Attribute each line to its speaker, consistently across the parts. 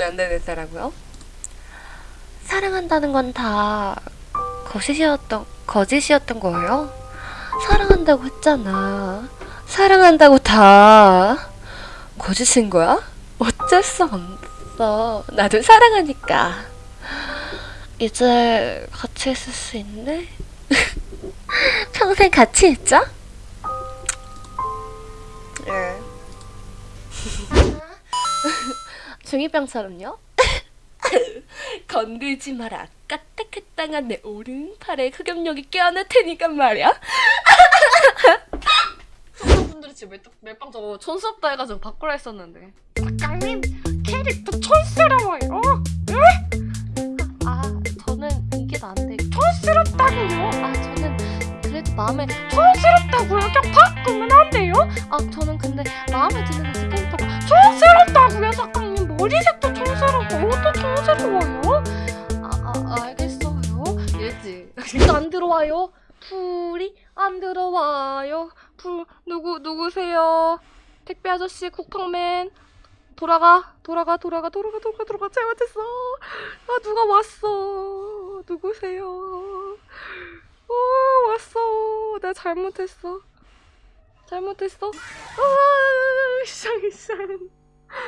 Speaker 1: 말도 안 되는 사라고요? 사랑한다는 건 다 거짓이었던 거짓이었던 거예요? 사랑한다고 했잖아. 사랑한다고 다 거짓인 거야? 어쩔 수 없어. 나도 사랑하니까. 이제 같이 있을 수 있네? 평생 같이 있자? 중2병처럼요? 건들지 마라. 까딱했당한 내 오른팔에 흑염룡이 껴안을 테니까 말이야.
Speaker 2: 청소분들이 지금 멜빵, 저거 촌스럽다 해가지고 바꾸라 했었는데. 작가님 캐릭터 촌스러워요.
Speaker 1: 아, 저는 이게 나은데.
Speaker 2: 촌스럽다고요?
Speaker 1: 아, 저는 그래도 마음에
Speaker 2: 촌스럽다고요? 그냥 바꾸면 안 돼요?
Speaker 1: 아, 저는 근데 마음에 드는 그 캐릭터가
Speaker 2: 촌스럽다고요? 작가님 머리색도 촌스럽고 옷도 촌스러워요?
Speaker 1: 아, 아 알겠어요.
Speaker 2: 이랬지
Speaker 1: 안 들어와요. 풀이 안 들어와요.
Speaker 2: 풀 누구 누구세요? 택배 아저씨 쿠팡맨. 돌아가 돌아가 돌아가 돌아가 돌아가 돌아가. 잘못했어. 아 누가 왔어? 누구세요? 어 왔어. 내가 잘못했어. 잘못했어? 아 이상 이상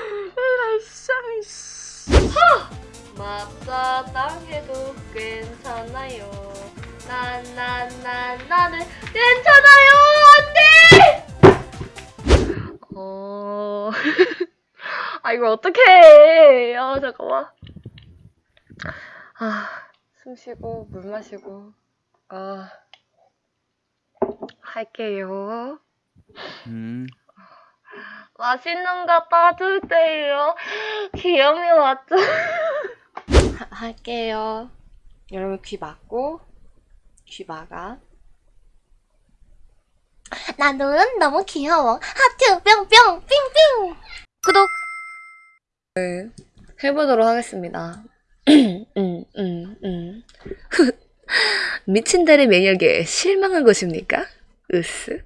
Speaker 2: 이라 이상 이상
Speaker 1: 맞다 당해도 괜찮아요. 난난난 나는 괜찮아요. 안돼.
Speaker 2: 어... 아 이걸 어떻게 해? 아 잠깐만. 아, 숨 쉬고 물 마시고. 아, 할게요.
Speaker 3: 음,
Speaker 2: 맛있는 거 따주세요. 기염이 왔죠?
Speaker 1: 할게요. 여러분 귀 막고 귀 막아.
Speaker 4: 나는 너무 귀여워. 하트 뿅뿅 삥삥.
Speaker 1: 구독. 네, 해보도록 하겠습니다. 음, 음, 음. 미친 달의 매력에 실망한 것입니까? 으스.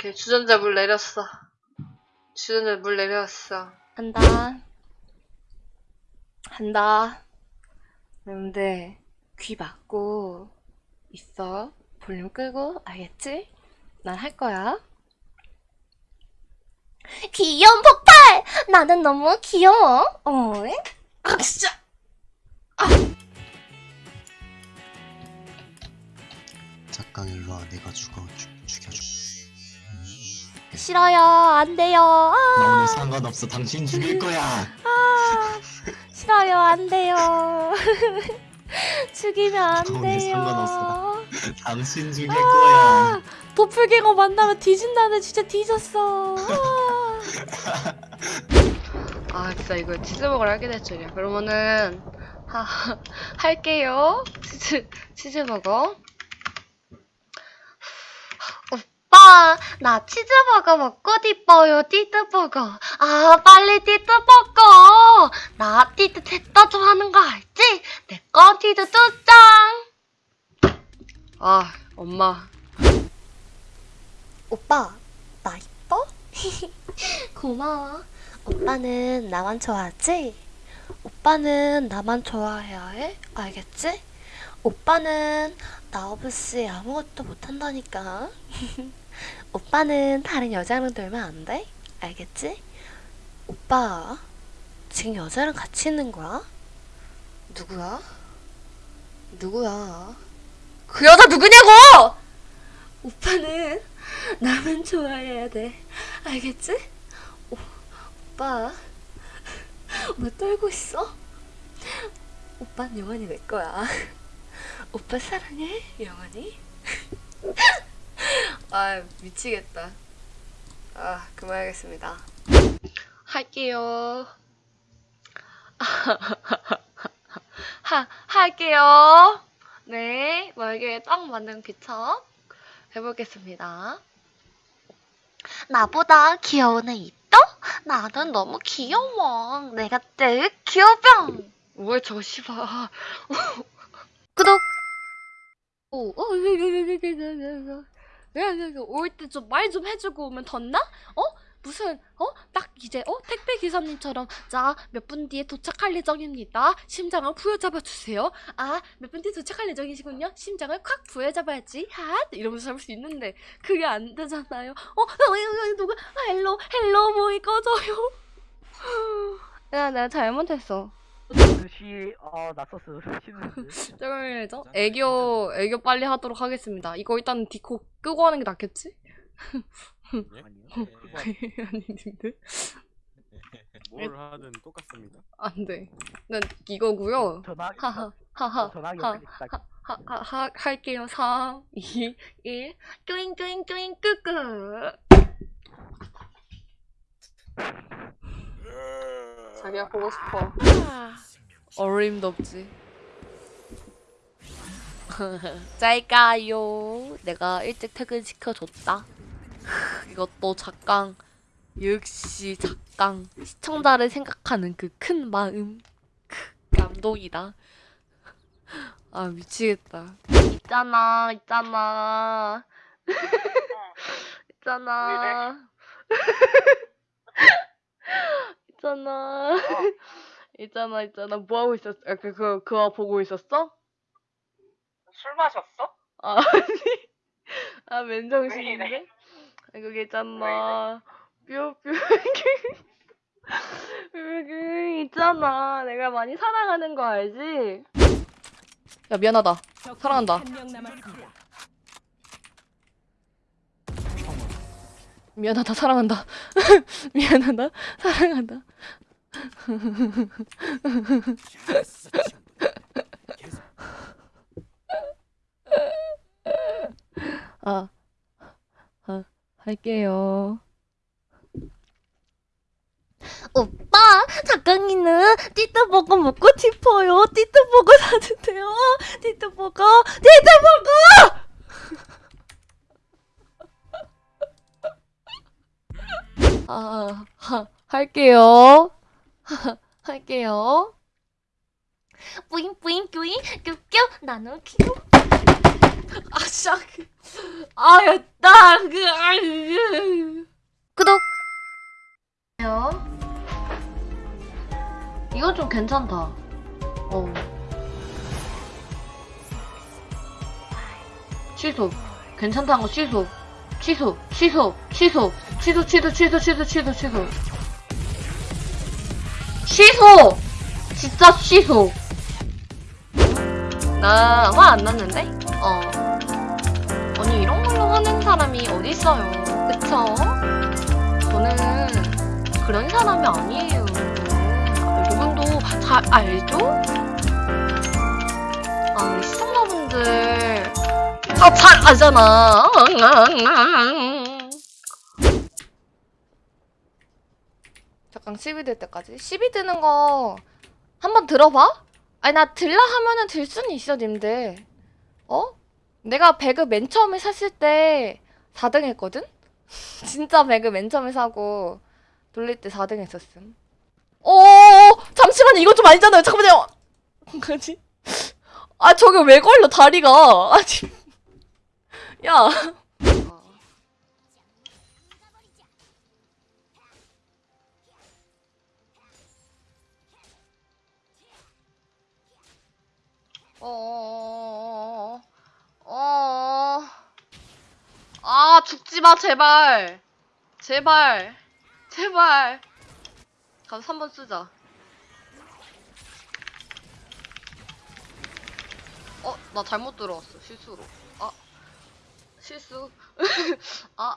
Speaker 2: 오케이 주전자 물 내렸어. 주전자 물 내렸어.
Speaker 1: 한다. 한다. 여러분들 귀 막고 있어. 볼륨 끄고 알겠지? 난 할 거야.
Speaker 4: 귀여운 폭발. 나는 너무 귀여워. 어?
Speaker 2: 아 진짜.
Speaker 3: 잠깐 일로 와. 내가 죽어 죽, 죽여줘.
Speaker 4: 싫어요. 안 돼요. 아,
Speaker 3: 나 오늘 상관없어. 당신 죽일 거야.
Speaker 4: 아, 싫어요. 안 돼요. 죽이면 안
Speaker 3: 오늘
Speaker 4: 돼요.
Speaker 3: 상관없어. 당신 죽일
Speaker 4: 아.
Speaker 3: 거야.
Speaker 4: 도플갱어 만나면 뒤진다네. 진짜 뒤졌어. 아.
Speaker 2: 아 진짜 이거 치즈버거를 하게 될 줄이야. 그러면은 하, 할게요. 치즈 치즈버거.
Speaker 4: 나 치즈버거 먹고 싶어요, 띠드버거. 아, 빨리 띠드버거. 나 띠드 됐다 좋아하는 거 알지? 내거두 장.
Speaker 2: 아 엄마.
Speaker 4: 오빠, 나 이뻐? 고마워. 오빠는 나만 좋아하지? 오빠는 나만 좋아해야 해? 알겠지? 오빠는 나 없이 아무것도 못한다니까. 오빠는 다른 여자랑 놀면 안 돼? 알겠지? 오빠, 지금 여자랑 같이 있는 거야? 누구야? 누구야? 그 여자 누구냐고! 오빠는 나만 좋아해야 돼. 알겠지? 오, 오빠, 왜 떨고 있어? 오빠는 영원히 내 거야. 오빠 사랑해, 영원히.
Speaker 2: 아 미치겠다. 아 그만하겠습니다. 할게요. 하 할게요. 네, 멀게 딱 맞는 귀척 해보겠습니다.
Speaker 5: 나보다 귀여운 애 있어? 나는 너무 귀여워. 내가 제일 귀여병.
Speaker 6: 왜 씨발.
Speaker 5: 구독.
Speaker 2: 오, 어, 올때 좀 말 좀 해주고 오면 덧나? 어? 무슨 어? 딱 이제 어? 택배 기사님처럼 자 몇 분 뒤에 도착할 예정입니다. 심장을 부여잡아 주세요. 아 몇 분 뒤에 도착할 예정이시군요. 심장을 콱 부여잡아야지. 핫 이러면서 잡을 수 있는데 그게 안 되잖아요. 어? 어, 어, 어, 누가 아, 헬로 헬로 모이 꺼져요.
Speaker 6: 야, 내가 잘못했어.
Speaker 7: 듯이 어 낯섰어 쉬는데
Speaker 2: 쩔죠? 애교 애교 빨리 하도록 하겠습니다. 이거 일단 디코 끄고 하는 게 낫겠지?
Speaker 7: 아니요
Speaker 2: 아니 님들
Speaker 8: 뭘 하든 똑같습니다.
Speaker 2: 안 돼. 난 이거고요.
Speaker 7: 전화
Speaker 2: 하하 하하
Speaker 7: 전화기
Speaker 2: 하
Speaker 7: 옆에 있다
Speaker 2: 하하 할게요. 3 2 1 뚜잉 뚜잉 뚜잉 끄끄. 자기가 보고 싶어. 어림도 없지. 짤까요. 내가 일찍 퇴근 시켜줬다. 이것도 작강. 역시 작강. 시청자를 생각하는 그 큰 마음. 감동이다. 아 미치겠다.
Speaker 6: 있잖아, 있잖아. 있잖아. 있잖아. 있잖아, 있잖아. 뭐 하고 있었어? 아, 그, 그, 그거 보고 있었어?
Speaker 7: 술 마셨어?
Speaker 6: 아, 아니. 아, 맨정신인데? 아, 그게 있잖아. 뾰뾰. 그 있잖아. 내가 많이 사랑하는 거 알지?
Speaker 2: 야 미안하다. 사랑한다. 미안하다 사랑한다. 미안하다 사랑한다. 아, 아 할게요.
Speaker 5: 오빠, 작가이는 띠뜨버거 먹고 싶어요. 띠뜨버거 사주세요. 띠뜨버거, 띠뜨버거!
Speaker 2: 아, 하, 할게요. 할게요.
Speaker 5: 뿌잉 뿌잉 뿌잉 뀨뀨 나는 귀여워.
Speaker 2: 아, 싹. 아, 였다. 그, 아, 으.
Speaker 5: 구독.
Speaker 6: 이건 좀 괜찮다. 어. 취소. 괜찮다는 거 취소. 취소. 취소. 취소. 취소, 취소, 취소, 취소, 취소, 취소. 취소! 진짜 취소. 나 화 안 났는데? 어. 아니, 이런 걸로 화낸 사람이 어딨어요. 그쵸? 저는 그런 사람이 아니에요. 여러분도 잘 알죠? 아, 시청자분들. 아, 잘 알잖아.
Speaker 2: 잠깐 10이 될 때까지 10이 드는 거 한번 들어봐? 아니 나 들라 하면은 들 수는 있어 님들 어? 내가 배그 맨 처음에 샀을 때 4등 했거든? 진짜 배그 맨 처음에 사고 돌릴 때 4등 했었음 어 잠시만 이건 좀 아니잖아요 잠깐만요 뭐지? 아 저게 왜 걸려 다리가 아니 야
Speaker 6: 어, 어, 아, 죽지 마, 제발. 제발. 제발. 가서 3번 쓰자. 어, 나 잘못 들어왔어, 실수로. 아, 실수. 아,